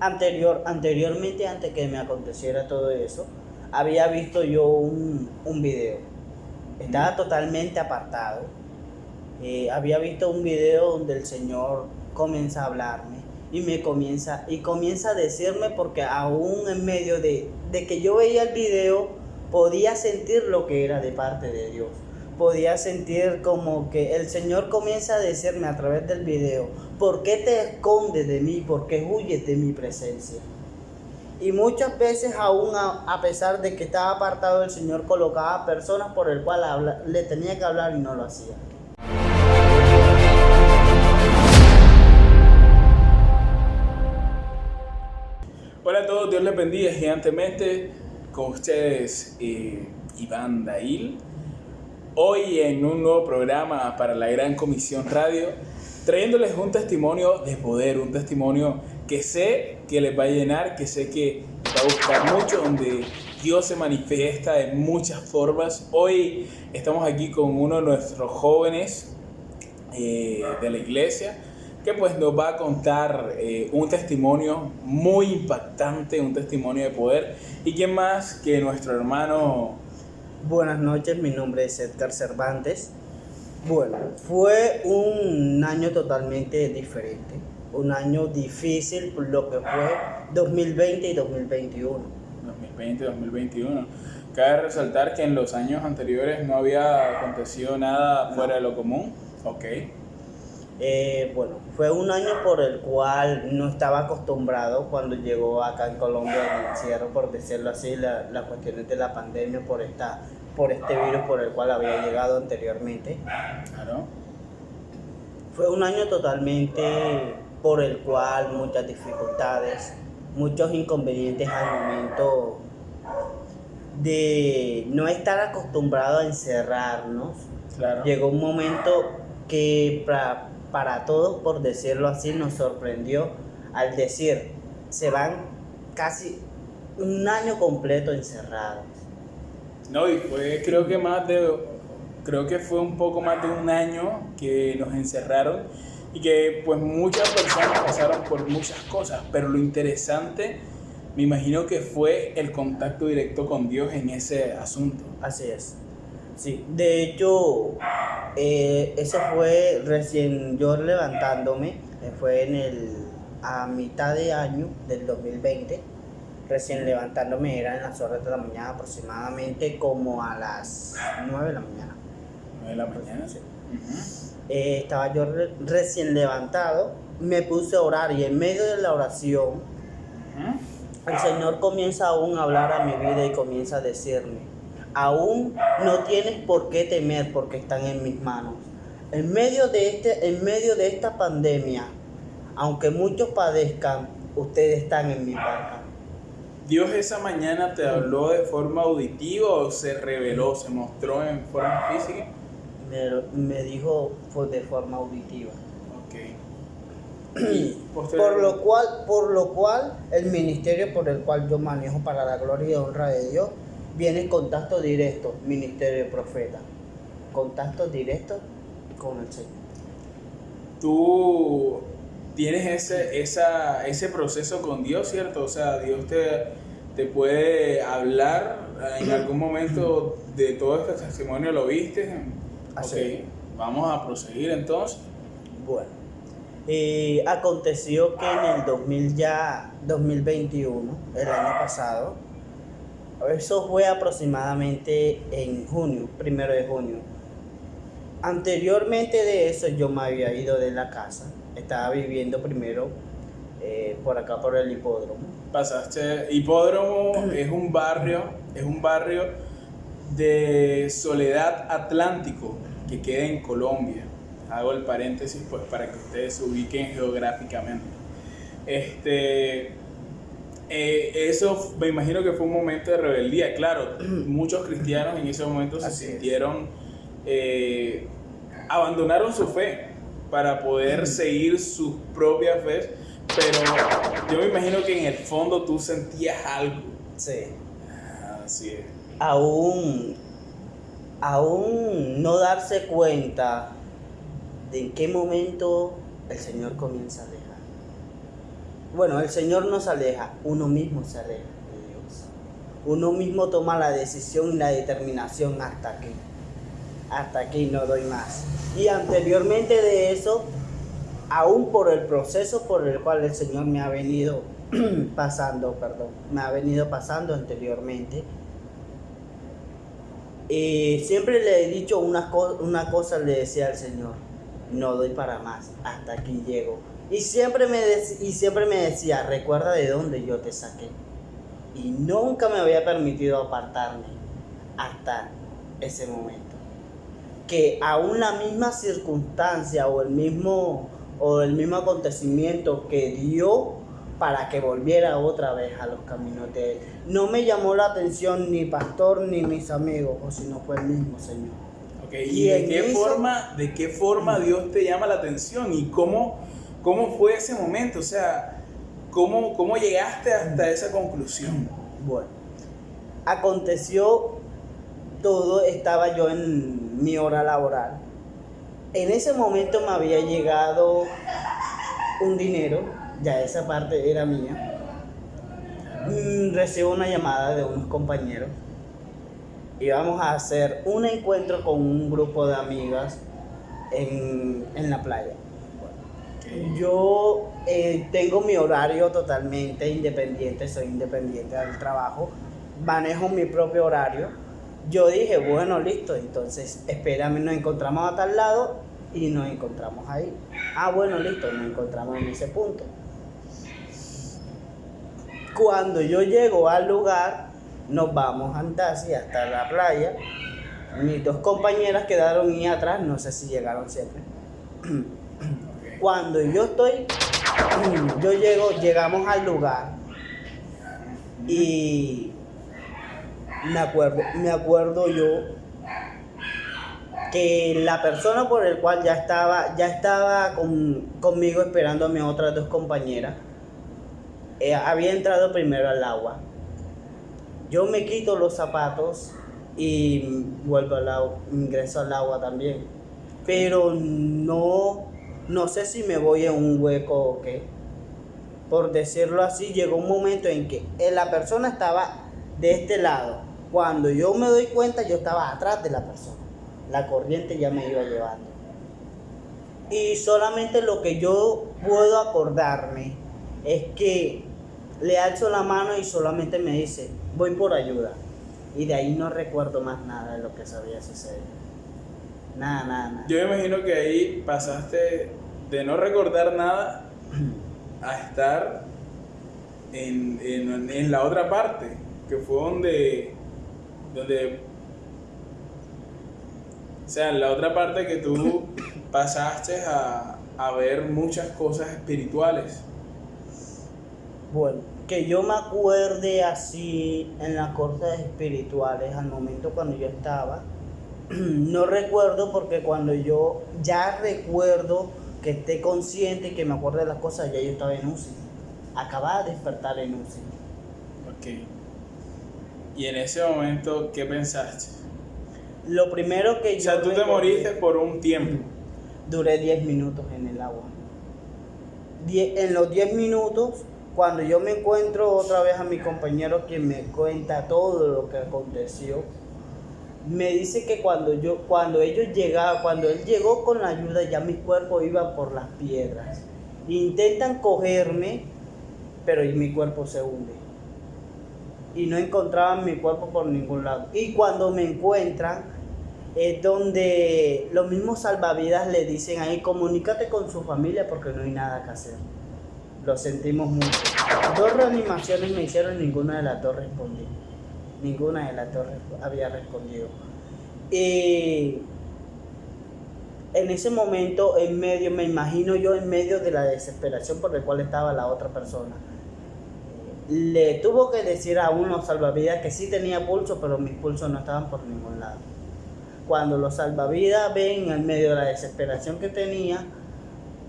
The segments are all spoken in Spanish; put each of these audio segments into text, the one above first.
anterior, anteriormente, antes que me aconteciera todo eso, había visto yo un, un video. Estaba totalmente apartado. Eh, había visto un video donde el Señor comienza a hablarme y me comienza y comienza a decirme porque aún en medio de, de que yo veía el video podía sentir lo que era de parte de Dios podía sentir como que el Señor comienza a decirme a través del video, ¿por qué te escondes de mí? ¿Por qué huyes de mi presencia? Y muchas veces aún a, pesar de que estaba apartado el Señor colocaba personas por el cual le tenía que hablar y no lo hacía. Hola a todos, Dios les bendiga gigantemente. Con ustedes eh, Iván Dail. Hoy en un nuevo programa para la Gran Comisión Radio, trayéndoles un testimonio de poder, un testimonio que sé que les va a llenar, que sé que va a buscar mucho, donde Dios se manifiesta de muchas formas. Hoy estamos aquí con uno de nuestros jóvenes eh, de la iglesia, que pues nos va a contar eh, un testimonio muy impactante, un testimonio de poder. ¿Y quién más que nuestro hermano Buenas noches, mi nombre es Edgar Cervantes. Bueno, fue un año totalmente diferente, un año difícil por lo que fue 2020 y 2021. 2020 y 2021. Cabe resaltar que en los años anteriores no había acontecido nada fuera de lo común. Ok. Eh, bueno, fue un año por el cual no estaba acostumbrado cuando llegó acá en Colombia el encierro, por decirlo así, las la cuestiones de la pandemia por esta por este virus por el cual había llegado anteriormente. Claro. Fue un año totalmente por el cual muchas dificultades, muchos inconvenientes al momento de no estar acostumbrado a encerrarnos. Claro. Llegó un momento que para, para todos, por decirlo así, nos sorprendió al decir, se van casi un año completo encerrados no, y fue creo que más de, creo que fue un poco más de un año que nos encerraron y que pues muchas personas pasaron por muchas cosas, pero lo interesante me imagino que fue el contacto directo con Dios en ese asunto. Así es. Sí, de hecho, eh, eso fue recién yo levantándome, eh, fue en el, a mitad de año del 2020 recién levantándome, era en las horas de la mañana aproximadamente como a las 9 de la mañana. 9 de la mañana, sí. Eh, estaba yo recién levantado, me puse a orar y en medio de la oración el Señor comienza aún a hablar a mi vida y comienza a decirme, aún no tienes por qué temer porque están en mis manos. En medio de, este, en medio de esta pandemia, aunque muchos padezcan, ustedes están en mi barca. Dios esa mañana te habló de forma auditiva o se reveló, se mostró en forma física? Me, dijo pues, de forma auditiva. por lo cual, por lo cual el ministerio por el cual yo manejo para la gloria y honra de Dios viene en contacto directo, ministerio de profeta. Contacto directo con el Señor. Tú tienes ese, esa, ese proceso con Dios, ¿cierto? O sea, Dios te, te puede hablar en algún momento de todo este testimonio, ¿lo viste? Así. vamos a proseguir entonces. Bueno, eh, aconteció que en el 2000 ya, 2021, el año pasado, eso fue aproximadamente en junio, primero de junio. Anteriormente de eso yo me había ido de la casa estaba viviendo primero eh, por acá por el hipódromo. Pasaste, hipódromo es un barrio, es un barrio de Soledad Atlántico que queda en Colombia. Hago el paréntesis pues para que ustedes se ubiquen geográficamente. Este, eh, eso me imagino que fue un momento de rebeldía. Claro, muchos cristianos en ese momento se sintieron, eh, abandonaron su fe para poder seguir su propia fe, pero yo me imagino que en el fondo tú sentías algo. Sí. Así es. Aún, aún no darse cuenta de en qué momento el Señor comienza a dejar. bueno, el Señor nos aleja, uno mismo se aleja de Dios. Uno mismo toma la decisión y la determinación hasta aquí. Hasta aquí no doy más. Y anteriormente de eso, aún por el proceso por el cual el Señor me ha venido pasando, perdón, me ha venido pasando anteriormente, y siempre le he dicho una, una cosa, le decía al Señor, no doy para más, hasta aquí llego. Y siempre, me y siempre me decía, recuerda de dónde yo te saqué. Y nunca me había permitido apartarme hasta ese momento. Que aún la misma circunstancia o el mismo, o el mismo acontecimiento que dio para que volviera otra vez a los caminos de él. No me llamó la atención ni pastor ni mis amigos, o si no fue el mismo Señor. Okay. ¿Y, de qué, forma, de qué forma Dios te llama la atención y cómo, cómo fue ese momento? O sea, ¿cómo, ¿cómo llegaste hasta esa conclusión? Bueno, aconteció todo, estaba yo en mi hora laboral. En ese momento me había llegado un dinero ya esa parte era mía. Mm, recibo una llamada de unos compañeros. Íbamos a hacer un encuentro con un grupo de amigas en, la playa. Yo eh, tengo mi horario totalmente independiente, soy independiente del trabajo, manejo mi propio horario. Yo dije, bueno, listo, entonces espérame, nos encontramos a tal lado y nos encontramos ahí. Ah, bueno, listo, nos encontramos en ese punto. Cuando yo llego al lugar, nos vamos a taxi hasta la playa. Mis dos compañeras quedaron ahí atrás, no sé si llegaron siempre. Cuando yo estoy, yo llego, llegamos al lugar y me acuerdo, me acuerdo yo que la persona por el cual ya estaba, ya estaba conmigo esperando a mis otras dos compañeras, eh, había entrado primero al agua. Yo me quito los zapatos y vuelvo al agua, ingreso al agua también. Pero no, no sé si me voy en un hueco o qué. Por decirlo así, llegó un momento en que eh, la persona estaba de este lado. Cuando yo me doy cuenta, yo estaba atrás de la persona. La corriente ya me iba llevando. Y solamente lo que yo puedo acordarme es que le alzo la mano y solamente me dice, voy por ayuda. Y de ahí no recuerdo más nada de lo que sabía suceder. Nada, nada, nada. Yo me imagino que ahí pasaste de no recordar nada a estar en, en, la otra parte, que fue donde, donde, o sea, en la otra parte que tú pasaste a, a ver muchas cosas espirituales. Bueno, que yo me acuerde así en las cosas espirituales al momento cuando yo estaba, no recuerdo porque cuando yo ya recuerdo que esté consciente y que me acuerde de las cosas, ya yo estaba en UCI. Acababa de despertar en UCI. Ok. ¿Y en ese momento qué pensaste? Lo primero que yo... O sea, tú te moriste por un tiempo. Duré 10 minutos en el agua. en los 10 minutos cuando yo me encuentro otra vez a mi compañero quien me cuenta todo lo que aconteció, me dice que cuando yo, cuando ellos llegaban, cuando él llegó con la ayuda, ya mi cuerpo iba por las piedras. Intentan cogerme, pero mi cuerpo se hunde. Y no encontraban mi cuerpo por ningún lado. Y cuando me encuentran, es donde los mismos salvavidas le dicen ahí, comunícate con su familia porque no hay nada que hacer lo sentimos mucho. Dos reanimaciones me hicieron, ninguna de las dos respondí. Ninguna de las dos había respondido. Y en ese momento, en medio, me imagino yo en medio de la desesperación por la cual estaba la otra persona, le tuvo que decir a uno salvavidas que sí tenía pulso, pero mis pulsos no estaban por ningún lado. Cuando los salvavidas ven en medio de la desesperación que tenía,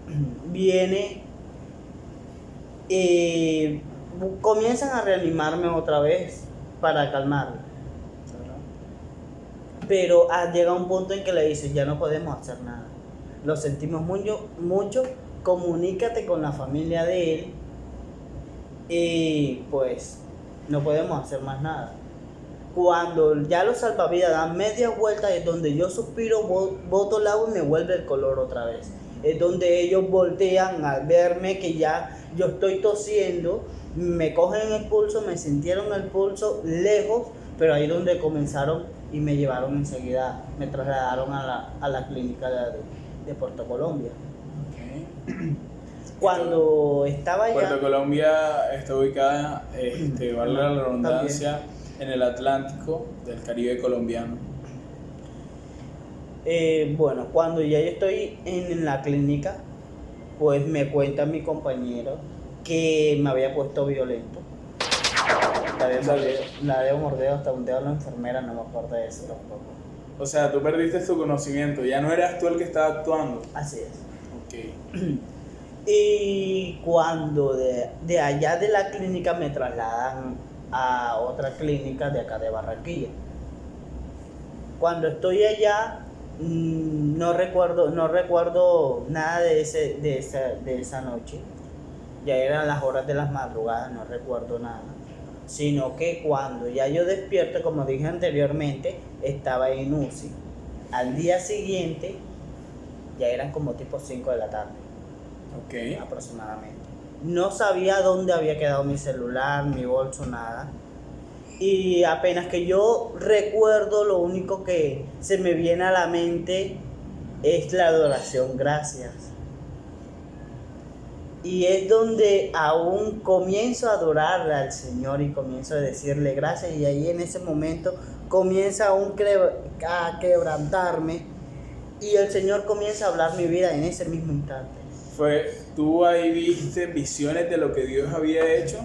viene y comienzan a reanimarme otra vez para calmarme. Pero llega un punto en que le dicen, ya no podemos hacer nada. Lo sentimos mucho, mucho, comunícate con la familia de él Y pues no podemos hacer más nada. Cuando ya los salvavidas dan media vuelta es donde yo suspiro, boto el agua y me vuelve el color otra vez. Es donde ellos voltean al verme que ya yo estoy tosiendo, me cogen el pulso, me sintieron el pulso lejos, pero ahí donde comenzaron y me llevaron enseguida, me trasladaron a la, clínica de, de Puerto Colombia. Cuando estaba allá... Puerto Colombia está ubicada, este, vale la redundancia, en el Atlántico del Caribe colombiano. Eh, bueno, cuando ya yo estoy en la clínica, pues me cuenta mi compañero que me había puesto violento. La había mordido, hasta un dedo a la enfermera, no me acuerdo de eso tampoco. O sea, tú perdiste tu conocimiento, ya no eras tú el que estaba actuando. Así es. Ok. Y cuando de, de allá de la clínica me trasladan a otra clínica de acá de Barranquilla. Cuando estoy allá, mm, no recuerdo, no recuerdo nada de, ese, de, esa, de esa noche. Ya eran las horas de las madrugadas, no recuerdo nada. Sino que cuando ya yo despierto, como dije anteriormente, estaba en UCI. Al día siguiente, ya eran como tipo 5 de la tarde. Aproximadamente. No sabía dónde había quedado mi celular, mi bolso, nada. Y apenas que yo recuerdo, lo único que se me viene a la mente es la adoración, gracias. Y es donde aún comienzo a adorarle al Señor y comienzo a decirle gracias. Y ahí en ese momento comienza aún a quebrantarme. Y el Señor comienza a hablar mi vida en ese mismo instante. Fue, ¿Tú ahí viste visiones de lo que Dios había hecho?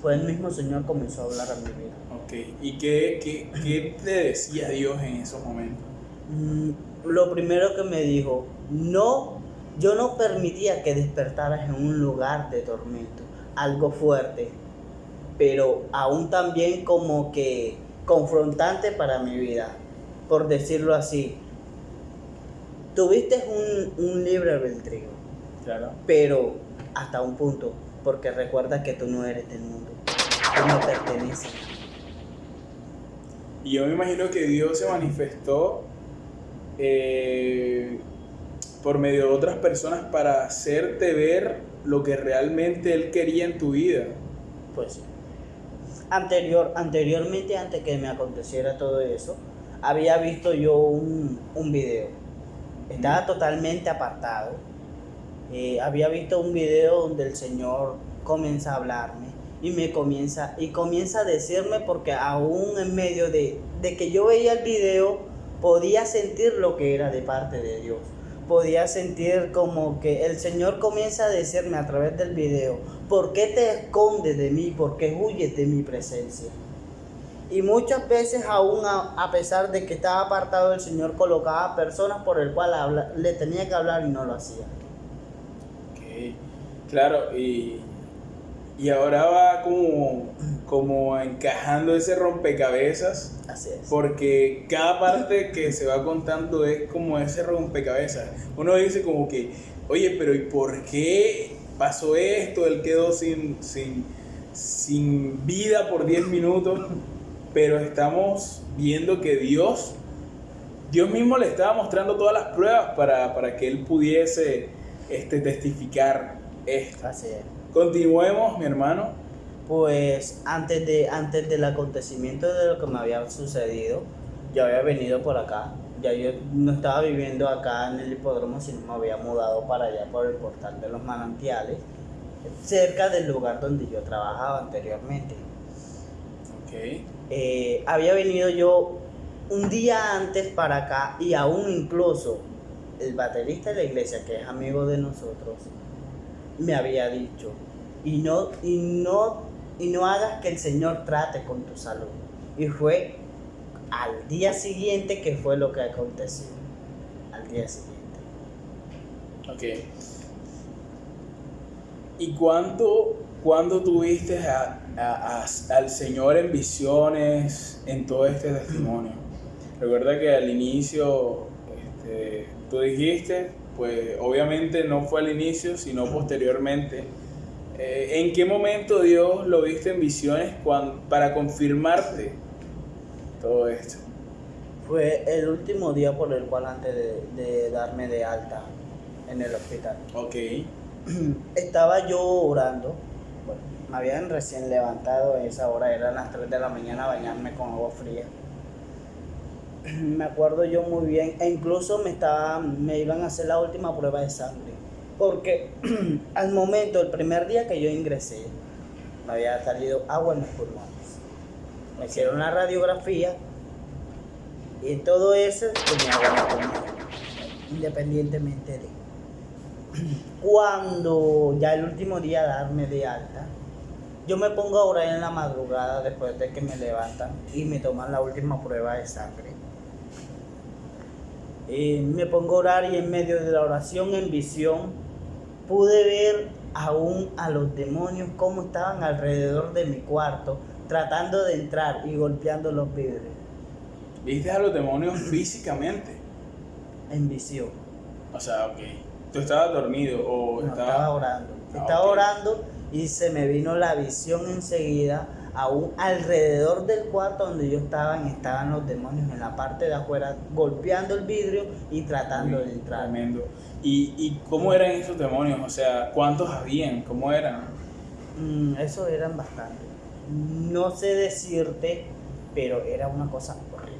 Pues el mismo Señor comenzó a hablar a mi vida. Ok, ¿y qué, qué, qué te decía Dios en esos momentos? Mm, lo primero que me dijo, no, yo no permitía que despertaras en un lugar de tormento, algo fuerte, pero aún también como que confrontante para mi vida, por decirlo así tuviste un, un libre albedrío. Claro. Pero hasta un punto, porque recuerda que tú no eres del mundo, tú no perteneces. Y yo me imagino que Dios se manifestó eh, por medio de otras personas para hacerte ver lo que realmente Él quería en tu vida. Pues sí. Anterior, anteriormente, antes que me aconteciera todo eso, había visto yo un, un video estaba totalmente apartado. Eh, había visto un video donde el Señor comienza a hablarme y me comienza y comienza a decirme porque aún en medio de, de que yo veía el video podía sentir lo que era de parte de Dios. Podía sentir como que el Señor comienza a decirme a través del video, ¿por qué te escondes de mí? ¿Por qué huyes de mi presencia? Y muchas veces aún a, pesar de que estaba apartado el Señor colocaba personas por el cual le tenía que hablar y no lo hacía. Claro, y, y ahora va como, como encajando ese rompecabezas. Así es. Porque cada parte que se va contando es como ese rompecabezas. Uno dice como que, oye, pero ¿y por qué pasó esto? Él quedó sin, sin, sin vida por 10 minutos pero estamos viendo que Dios, Dios mismo le estaba mostrando todas las pruebas para, que él pudiese este, testificar esto. Así es. Continuemos, mi hermano. Pues antes, de, antes del acontecimiento de lo que me había sucedido, yo había venido por acá. Ya yo no estaba viviendo acá en el hipódromo, sino me había mudado para allá por el portal de los manantiales, cerca del lugar donde yo trabajaba anteriormente. Okay. Eh, había venido yo un día antes para acá y aún incluso el baterista de la iglesia, que es amigo de nosotros, me había dicho, y no, y no, y no hagas que el Señor trate con tu salud. Y fue al día siguiente que fue lo que aconteció. Al día siguiente. Ok. ¿Y cuánto, cuándo tuviste a, al Señor en visiones, en todo este testimonio. Recuerda que al inicio este, tú dijiste, pues obviamente no fue al inicio, sino posteriormente, Eh, ¿En qué momento Dios lo viste en visiones para confirmarte todo esto? Fue el último día por el cual antes de, darme de alta en el hospital. Ok. Estaba yo orando. Me habían recién levantado a esa hora, eran las 3 de la mañana, a bañarme con agua fría. Me acuerdo yo muy bien, e incluso me, estaba, me iban a hacer la última prueba de sangre porque al momento, el primer día que yo ingresé, me había salido agua en los pulmones. Me hicieron la radiografía y todo eso tenía agua en independientemente de. Cuando ya el último día darme de alta, yo me pongo a orar en la madrugada después de que me levantan y me toman la última prueba de sangre. Y me pongo a orar y en medio de la oración en visión pude ver aún a los demonios cómo estaban alrededor de mi cuarto, tratando de entrar y golpeando los vidrios. ¿Viste a los demonios físicamente? En visión. O sea, ok. ¿Tú estabas dormido o estaba orando? Ah, estaba orando y se me vino la visión enseguida. Aún alrededor del cuarto donde yo estaba, estaban los demonios en la parte de afuera, golpeando el vidrio y tratando de entrar. Tremendo. ¿Y, ¿Y, cómo eran esos demonios? O sea, ¿cuántos habían? ¿Cómo eran? Mm, esos eran bastantes. No sé decirte, pero era una cosa horrible.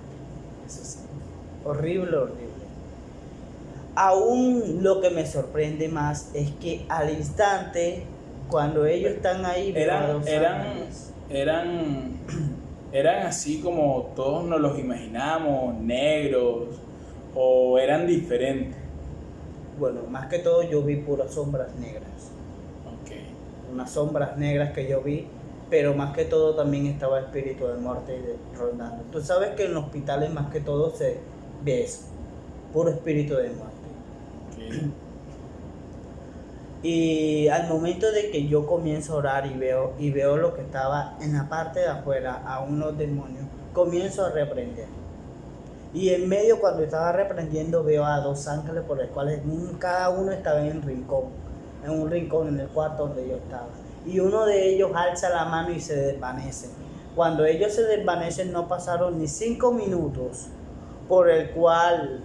Eso sí. Horrible, horrible. Aún lo que me sorprende más es que al instante, cuando ellos están ahí, eran, eran, eran, eran así como todos nos los imaginamos, negros, o eran diferentes. Bueno, más que todo yo vi puras sombras negras. Okay. Unas sombras negras que yo vi, pero más que todo también estaba espíritu de muerte rondando. Tú sabes que en los hospitales más que todo se ve eso, puro espíritu de muerte. Okay. Y al momento de que yo comienzo a orar y veo, y veo lo que estaba en la parte de afuera, a unos demonios, comienzo a reprender y en medio, cuando estaba reprendiendo, veo a dos ángeles por los cuales cada uno estaba en un rincón, en un rincón en el cuarto donde yo estaba. Y uno de ellos alza la mano y se desvanece. Cuando ellos se desvanecen, no pasaron ni cinco minutos, por el cual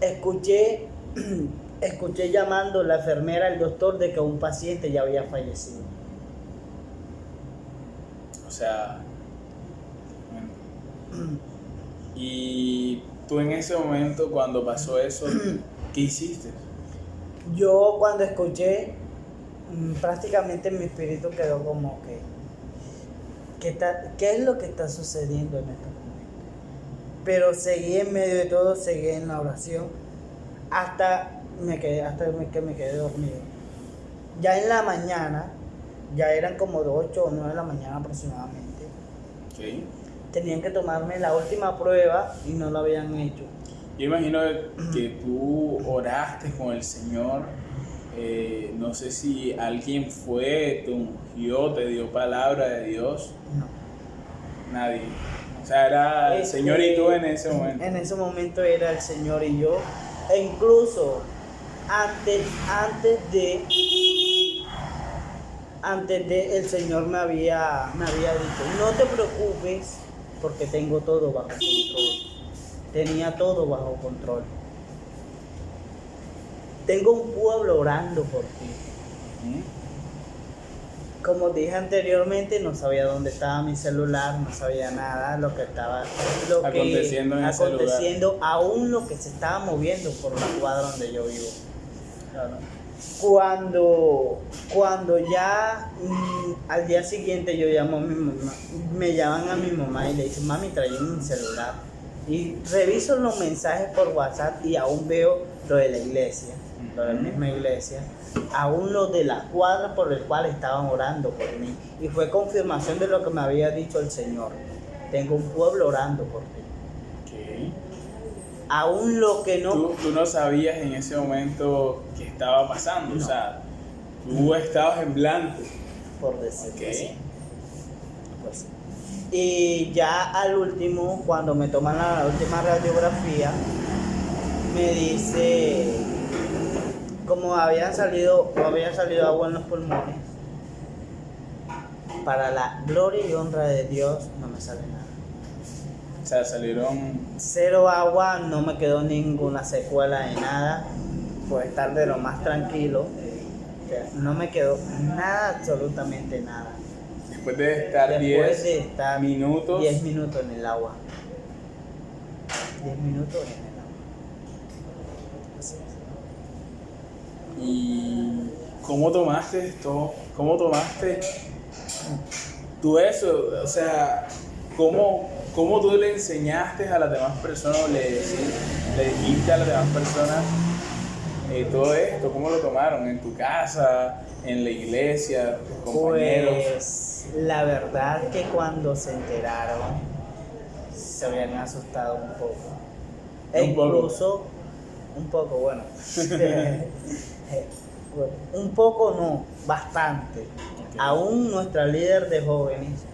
escuché, escuché llamando la enfermera, el doctor, de que un paciente ya había fallecido. O sea. Y tú en ese momento, cuando pasó eso, ¿qué hiciste? Yo cuando escuché, mm, prácticamente mi espíritu quedó como que, ¿qué, ¿qué es lo que está sucediendo en este momento? Pero seguí en medio de todo, seguí en la oración, hasta, me quedé, hasta que me quedé dormido. Ya en la mañana, ya eran como de 8 o 9 de la mañana aproximadamente. Okay tenían que tomarme la última prueba y no lo habían hecho. Yo imagino que tú oraste con el Señor. Eh, no sé si alguien fue, te ungió, te dio palabra de Dios. No. Nadie. O sea, era el Señor y tú en ese momento. En ese momento era el Señor y yo. E incluso antes, antes de antes de el Señor me había, me había dicho, no te preocupes porque tengo todo bajo control. Tenía todo bajo control. Tengo un pueblo orando por ti. Como dije anteriormente, no sabía dónde estaba mi celular, no sabía nada lo que estaba lo aconteciendo, que, aconteciendo aún lo que se estaba moviendo por la cuadra donde yo vivo. Cuando, cuando ya mm, al día siguiente yo llamo a mi mamá, me llaman a mi mamá y le dicen, mami, trae mi celular. Y reviso los mensajes por WhatsApp y aún veo lo de la iglesia, lo de la misma iglesia, aún lo de la cuadra por el cual estaban orando por mí. Y fue confirmación de lo que me había dicho el Señor. Tengo un pueblo orando por ti aún lo que no... Tú, no sabías en ese momento qué estaba pasando, o sea, tú estabas en blanco. Por decirlo así. Pues, y ya al último, cuando me toman la última radiografía, me dice, como habían salido, o había salido agua en los pulmones, para la gloria y honra de Dios no me sale nada. O sea, salieron... Cero agua, no me quedó ninguna secuela de nada, por estar de lo más tranquilo. No me quedó nada, absolutamente nada. Después de estar 10 minutos. 10 minutos en el agua. 10 minutos en el agua. ¿Y cómo tomaste esto? ¿Cómo tomaste tú eso? O sea, ¿cómo, cómo tú le enseñaste a las demás personas, le, le dijiste a las demás personas eh, todo esto? ¿Cómo lo tomaron? ¿En tu casa? ¿En la iglesia? ¿Tus compañeros? Pues la verdad que cuando se enteraron se habían asustado un poco. E incluso, un poco, bueno. un poco no, bastante. Aún nuestra líder de jóvenes,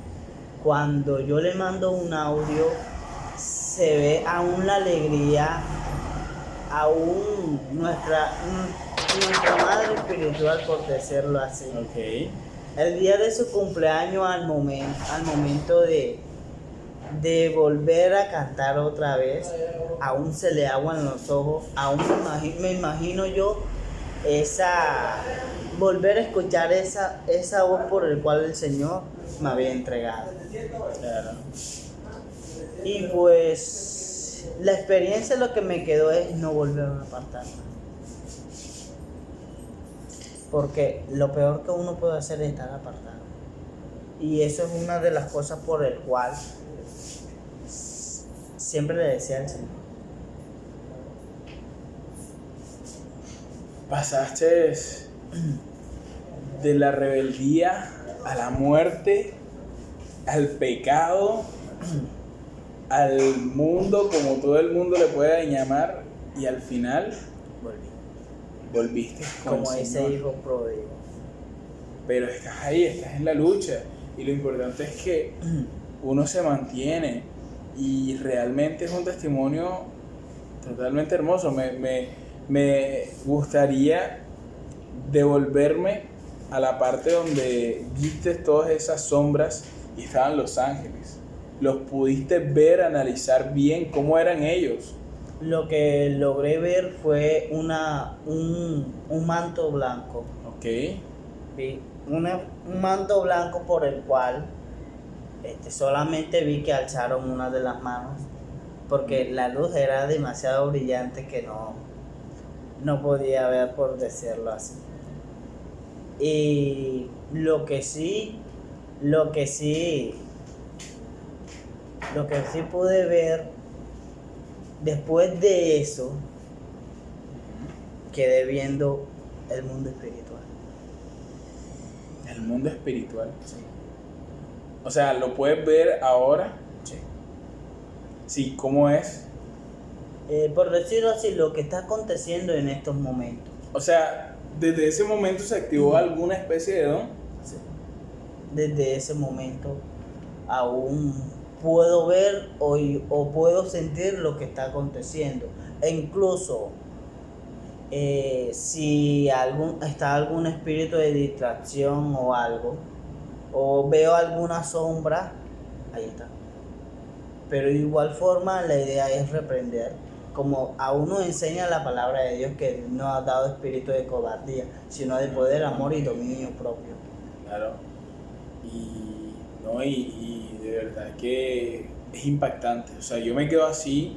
cuando yo le mando un audio, se ve aún la alegría, aún nuestra, nuestra madre espiritual, por decirlo así. El día de su cumpleaños, al momento, al momento de, de volver a cantar otra vez, aún se le aguan los ojos, aún me imagino yo esa volver a escuchar esa, esa voz por el cual el Señor me había entregado. Y pues la experiencia lo que me quedó es no volver a apartarme. Porque lo peor que uno puede hacer es estar apartado. Y eso es una de las cosas por el cual siempre le decía al Señor pasaste de la rebeldía a la muerte, al pecado, al mundo, como todo el mundo le puede llamar, y al final volviste. como ese hijo pródigo. Pero estás ahí, estás en la lucha, y lo importante es que uno se mantiene, y realmente es un testimonio totalmente hermoso. me, me gustaría devolverme a la parte donde viste todas esas sombras y estaban los ángeles. Los pudiste ver, analizar bien cómo eran ellos. Lo que logré ver fue una, un, manto blanco. Ok. Vi un manto blanco por el cual este, solamente vi que alzaron una de las manos porque la luz era demasiado brillante que no, no podía ver por decirlo así. Y lo que sí, lo que sí, lo que sí pude ver después de eso, quedé viendo el mundo espiritual. El mundo espiritual. Sí. O sea, ¿lo puedes ver ahora? Sí. Sí, ¿cómo es? Eh, por decirlo así, lo que está aconteciendo en estos momentos. O sea, desde ese momento se activó alguna especie de don. Sí. Desde ese momento aún puedo ver o, o, puedo sentir lo que está aconteciendo. E incluso eh, si algún, está algún espíritu de distracción o algo, o veo alguna sombra, ahí está. Pero de igual forma la idea es reprender como a uno enseña la palabra de Dios que no ha dado espíritu de cobardía, sino de poder, amor y dominio propio. Claro. Y, no, y, de verdad que es impactante. O sea, yo me quedo así,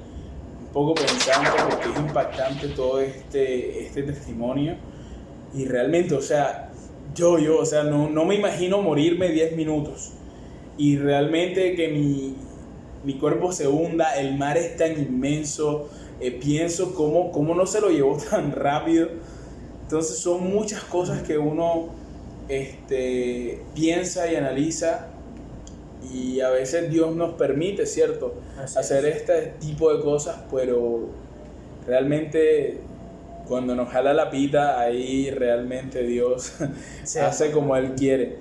un poco pensando, porque es impactante todo este, este testimonio. Y realmente, o sea, yo, yo, o sea, no, no me imagino morirme 10 minutos. Y realmente que mi, mi cuerpo se hunda, el mar es tan inmenso, eh, pienso cómo, cómo no se lo llevó tan rápido. Entonces son muchas cosas que uno este, piensa y analiza y a veces Dios nos permite, ¿cierto? Hacer este tipo de cosas, pero realmente cuando nos jala la pita, ahí realmente Dios hace como Él quiere.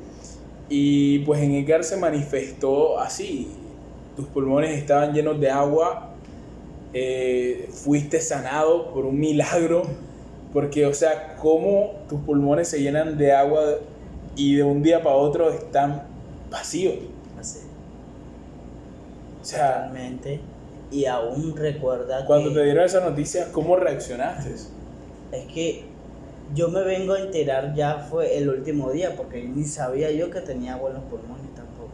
Y pues en Edgar se manifestó así, tus pulmones estaban llenos de agua eh, fuiste sanado por un milagro, porque, o sea, cómo tus pulmones se llenan de agua y de un día para otro están vacío. Así. O sea, Totalmente. Y aún recuerda cuando que te dieron esa noticia, ¿cómo reaccionaste? es que yo me vengo a enterar ya fue el último día porque ni sabía yo que tenía agua en los pulmones tampoco.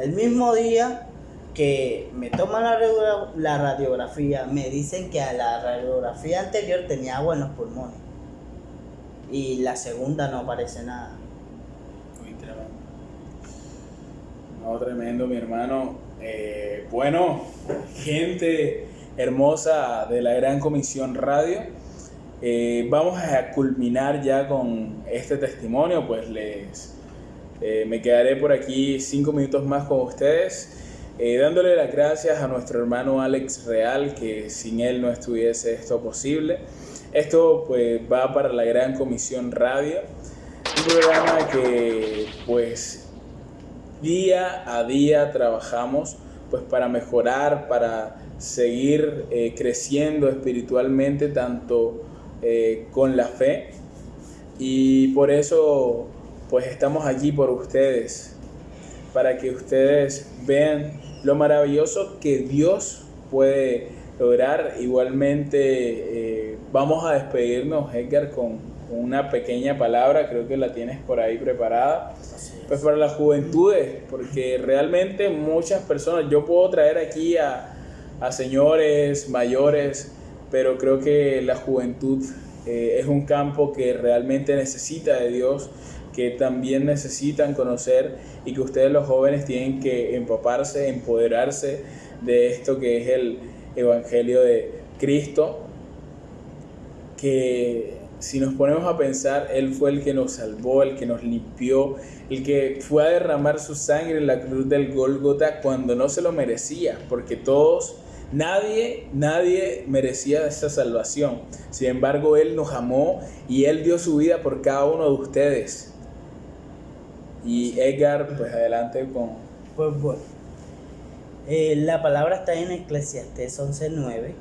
El mismo día que me toman la, la radiografía, me dicen que a la radiografía anterior tenía agua en los pulmones. Y la segunda no aparece nada. Uy, tremendo. No, tremendo, mi hermano. Eh, bueno, gente hermosa de la Gran Comisión Radio. eh, vamos a culminar ya con este testimonio, pues les eh, me quedaré por aquí cinco minutos más con ustedes, eh, dándole las gracias a nuestro hermano Alex Real, que sin él no estuviese esto posible. Esto pues va para la Gran Comisión Radio, un programa que pues día a día trabajamos pues para mejorar, para seguir eh, creciendo espiritualmente tanto eh, con la fe y por eso pues estamos allí por ustedes para que ustedes vean lo maravilloso que Dios puede lograr. Igualmente eh, vamos a despedirnos Edgar con una pequeña palabra. Creo que la tienes por ahí preparada. Pues para las juventudes, porque realmente muchas personas, yo puedo traer aquí a, a señores mayores, pero creo que la juventud eh, es un campo que realmente necesita de Dios, que también necesitan conocer y que ustedes los jóvenes tienen que empaparse, empoderarse de esto que es el Evangelio de Cristo, que si nos ponemos a pensar, Él fue el que nos salvó, el que nos limpió, el que fue a derramar su sangre en la cruz del Gólgota cuando no se lo merecía, porque todos, nadie, nadie merecía esa salvación. Sin embargo, Él nos amó y Él dio su vida por cada uno de ustedes. Y Edgar, pues adelante con... Pues bueno, eh, la palabra está en Eclesiastés 11.9.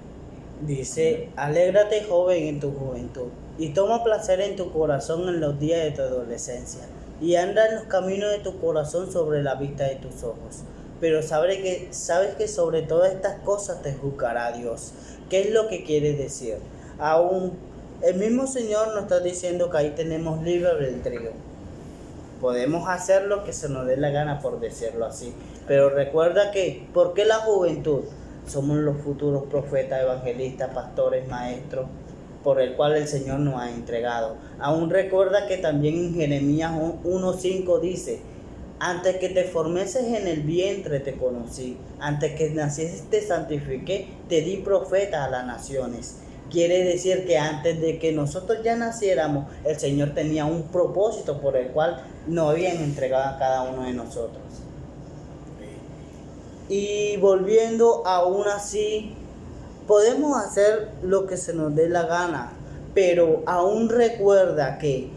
Dice, alégrate joven en tu juventud y toma placer en tu corazón en los días de tu adolescencia y anda en los caminos de tu corazón sobre la vista de tus ojos. Pero sabe que, sabes que sobre todas estas cosas te juzgará Dios. ¿Qué es lo que quiere decir? Aún el mismo Señor nos está diciendo que ahí tenemos libre albedrío. Podemos hacer lo que se nos dé la gana, por decirlo así. Pero recuerda que, ¿por qué la juventud? Somos los futuros profetas, evangelistas, pastores, maestros, por el cual el Señor nos ha entregado. Aún recuerda que también en Jeremías 1.5 dice, antes que te formeses en el vientre te conocí, antes que nacieses te santifiqué, te di profeta a las naciones. Quiere decir que antes de que nosotros ya naciéramos, el Señor tenía un propósito por el cual nos habían entregado a cada uno de nosotros. Y volviendo aún así, podemos hacer lo que se nos dé la gana, pero aún recuerda que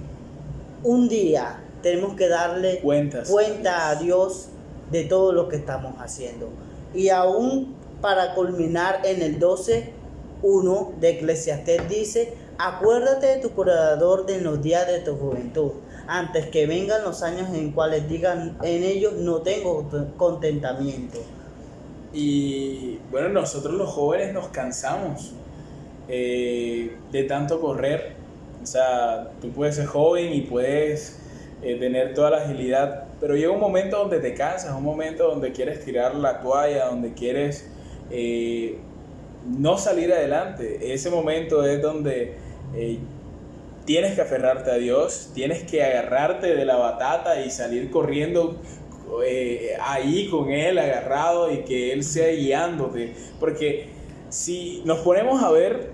un día tenemos que darle Cuentas. cuenta a Dios de todo lo que estamos haciendo. Y aún para culminar en el 12.1 de Eclesiastés dice, acuérdate de tu curador de los días de tu juventud, antes que vengan los años en cuales digan en ellos no tengo contentamiento. Y bueno, nosotros los jóvenes nos cansamos eh, de tanto correr. O sea, tú puedes ser joven y puedes eh, tener toda la agilidad, pero llega un momento donde te cansas, un momento donde quieres tirar la toalla, donde quieres eh, no salir adelante. Ese momento es donde eh, tienes que aferrarte a Dios, tienes que agarrarte de la batata y salir corriendo eh, ahí con Él agarrado y que Él sea guiándote. Porque si nos ponemos a ver,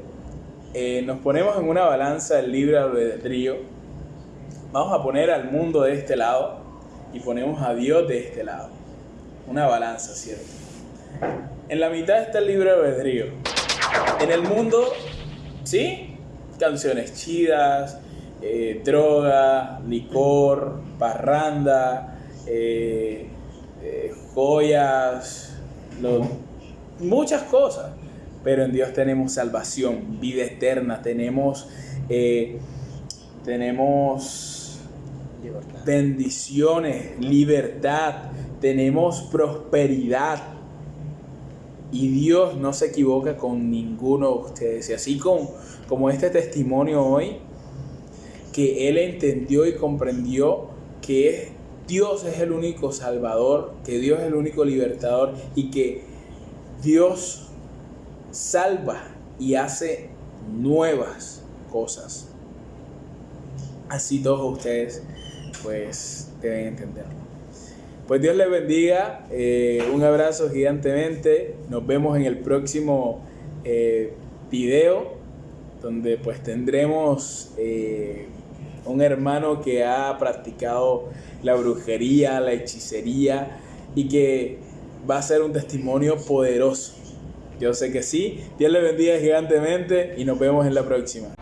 eh, nos ponemos en una balanza el libre albedrío, vamos a poner al mundo de este lado y ponemos a Dios de este lado. Una balanza, ¿cierto? En la mitad está el libre albedrío. En el mundo, ¿sí? Canciones chidas, eh, droga, licor, parranda, eh, eh, joyas, lo- muchas cosas. Pero en Dios tenemos salvación, vida eterna, tenemos, tenemos Libertad. bendiciones, libertad, tenemos prosperidad. Y Dios no se equivoca con ninguno de ustedes. Y así con, como este testimonio hoy, que Él entendió y comprendió que Dios es el único salvador, que Dios es el único libertador y que Dios salva y hace nuevas cosas. Así todos ustedes pues deben entenderlo. Pues Dios les bendiga, eh, un abrazo gigantemente, nos vemos en el próximo eh, video donde pues tendremos eh, un hermano que ha practicado la brujería, la hechicería y que va a ser un testimonio poderoso. Yo sé que sí. Dios les bendiga gigantemente y nos vemos en la próxima.